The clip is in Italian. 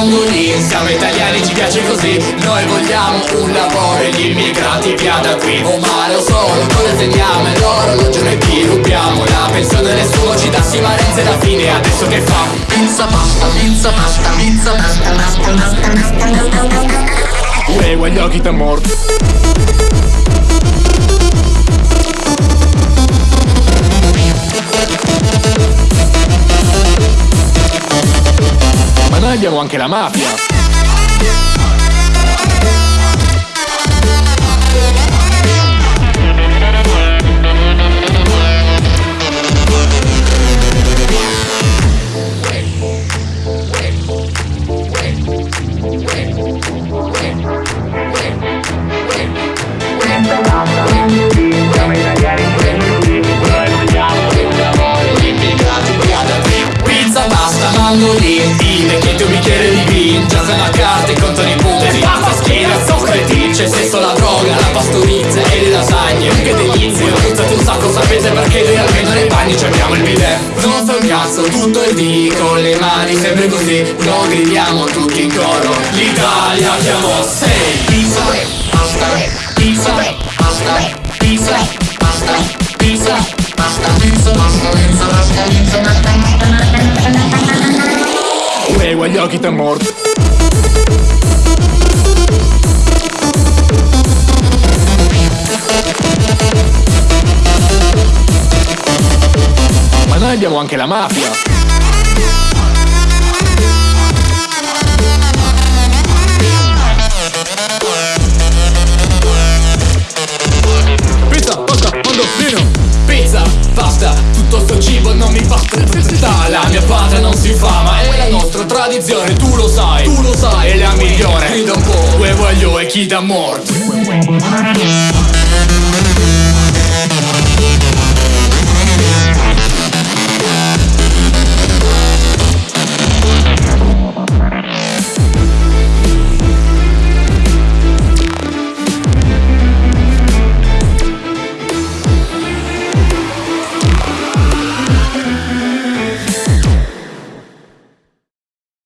mandolin Siamo italiani, ci piace così. Noi vogliamo un lavoro e gli immigrati via da qui. Oh mare o solo, noi teniamo e l'orologio noi ti rubiamo. La pensione nessuno ci dà, si ma fine. Adesso che fa? Pizza pasta, pizza pasta, pizza pasta, pasta, pasta, pasta, pasta. Uè, gli occhi t'è morto Ma noi abbiamo anche la mafia Siamo italiani, ci piace così Noi vogliamo un lavoro e gli immigrati via da qui Pizza, pasta, mandolin I vecchietti un bicchiere Sapete perché noi almeno nei bagni ci abbiamo il bidet Non fa un cazzo, tutto il dì Con le mani sempre così Lo gridiamo tutti in coro L'Italia chiamò sei Pizza, pasta, pizza, pasta, pizza, pasta, pizza, pasta, pizza, pasta, pizza, pasta, pizza, Uè, gli occhi t'è morto Ma noi abbiamo anche la mafia Pizza, pasta, mandolino Pizza, pasta, tutto sto cibo non mi basta La mia patria non si fa ma è la nostra tradizione Tu lo sai, tu lo sai, è la migliore. Grida un po', uè voglio e chi da morto